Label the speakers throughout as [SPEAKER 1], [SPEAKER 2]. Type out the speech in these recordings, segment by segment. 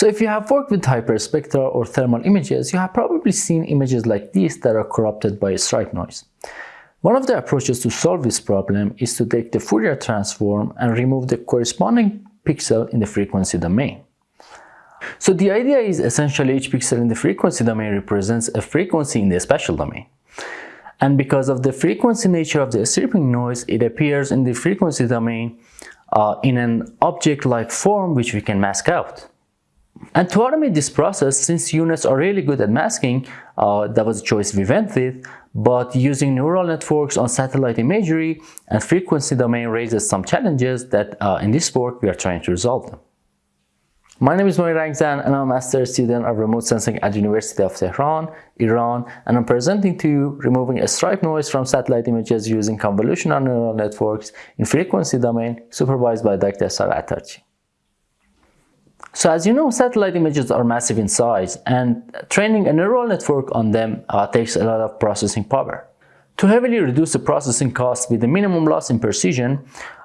[SPEAKER 1] So if you have worked with hyperspectral or thermal images, you have probably seen images like these that are corrupted by stripe noise. One of the approaches to solve this problem is to take the Fourier transform and remove the corresponding pixel in the frequency domain. So the idea is essentially each pixel in the frequency domain represents a frequency in the spatial domain. And because of the frequency nature of the stripping noise, it appears in the frequency domain uh, in an object-like form which we can mask out. And to automate this process, since U-Nets are really good at masking, uh, that was a choice we went with, but using neural networks on satellite imagery and frequency domain raises some challenges that uh, in this work we are trying to resolve them. My name is Moin Rangzan and I'm a master student of remote sensing at University of Tehran, Iran, and I'm presenting to you removing a stripe noise from satellite images using convolutional neural networks in frequency domain supervised by Dr. Sara Atarchi. So as you know, satellite images are massive in size and training a neural network on them uh, takes a lot of processing power. To heavily reduce the processing cost with the minimum loss in precision,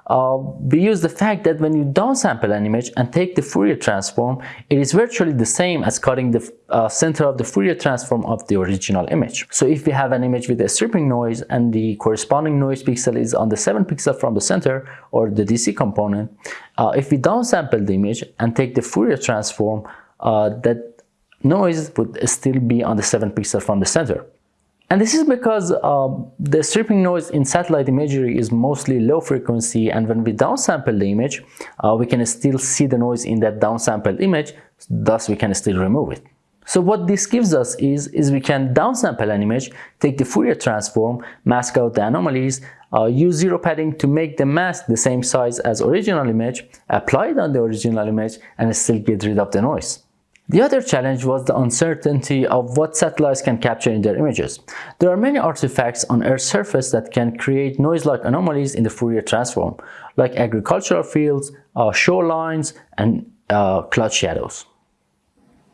[SPEAKER 1] uh, we use the fact that when you downsample an image and take the Fourier transform, it is virtually the same as cutting the uh, center of the Fourier transform of the original image. So if we have an image with a stripping noise and the corresponding noise pixel is on the 7 pixel from the center or the DC component, uh, if we downsample the image and take the Fourier transform, uh, that noise would still be on the 7 pixel from the center. And this is because uh, the stripping noise in satellite imagery is mostly low frequency and when we downsample the image, uh, we can still see the noise in that downsampled image, thus we can still remove it. So what this gives us is, is we can downsample an image, take the Fourier transform, mask out the anomalies, uh, use zero padding to make the mask the same size as original image, apply it on the original image, and still get rid of the noise. The other challenge was the uncertainty of what satellites can capture in their images. There are many artifacts on Earth's surface that can create noise-like anomalies in the Fourier transform, like agricultural fields, uh, shorelines, and uh, cloud shadows.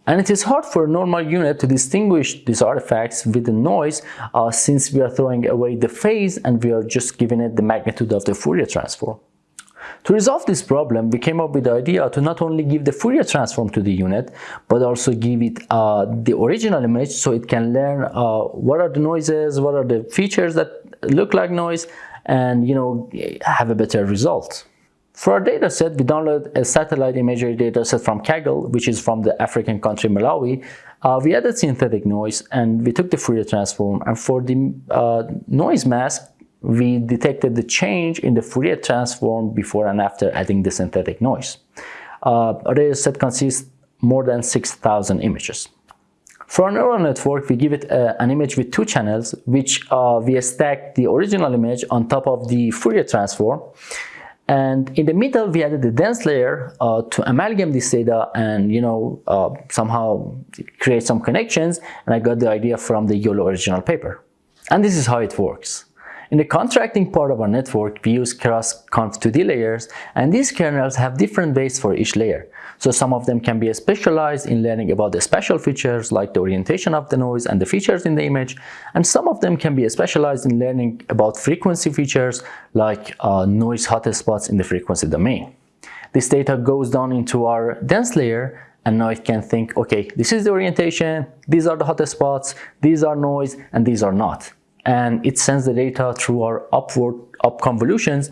[SPEAKER 1] And it is hard for a normal U-Net to distinguish these artifacts with the noise uh, since we are throwing away the phase and we are just giving it the magnitude of the Fourier transform. To resolve this problem, we came up with the idea to not only give the Fourier transform to the U-Net, but also give it uh, the original image so it can learn uh, what are the noises, what are the features that look like noise, and you know have a better result. For our dataset, we downloaded a satellite imagery dataset from Kaggle, which is from the African country Malawi. Uh, we added synthetic noise and we took the Fourier transform. And for the uh, noise mask, we detected the change in the Fourier transform before and after adding the synthetic noise. Uh, our dataset consists more than 6,000 images. For a neural network, we give it uh, an image with two channels, which uh, we stack the original image on top of the Fourier transform. And in the middle, we added the dense layer uh, to amalgamate this data and, you know, uh, somehow create some connections. And I got the idea from the YOLO original paper. And this is how it works. In the contracting part of our network, we use cross-conv2d layers, and these kernels have different weights for each layer. So some of them can be specialized in learning about the special features like the orientation of the noise and the features in the image, and some of them can be specialized in learning about frequency features like uh, noise hotspots in the frequency domain. This data goes down into our dense layer and now it can think, okay, this is the orientation, these are the hotspots, these are noise, and these are not and it sends the data through our upward up convolutions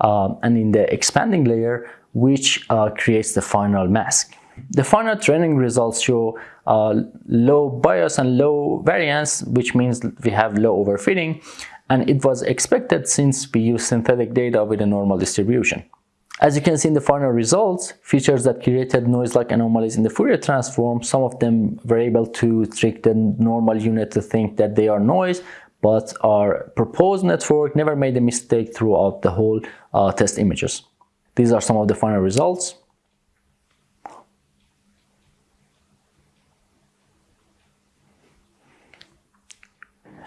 [SPEAKER 1] um, and in the expanding layer which uh, creates the final mask. The final training results show uh, low bias and low variance which means we have low overfitting and it was expected since we use synthetic data with a normal distribution. As you can see in the final results, features that created noise-like anomalies in the Fourier transform, some of them were able to trick the normal U-Net to think that they are noise, but our proposed network never made a mistake throughout the whole uh, test images. These are some of the final results.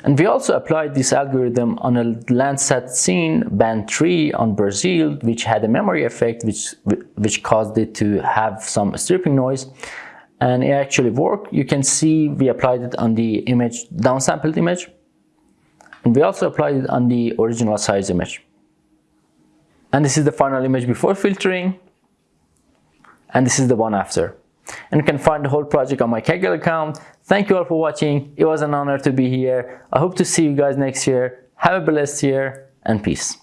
[SPEAKER 1] And we also applied this algorithm on a Landsat scene band 3 on Brazil, which had a memory effect, which, which caused it to have some stripping noise. And it actually worked. You can see we applied it on the image, downsampled image. And we also applied it on the original size image. And this is the final image before filtering. And this is the one after. And you can find the whole project on my Kaggle account. Thank you all for watching. It was an honor to be here. I hope to see you guys next year. Have a blessed year and peace.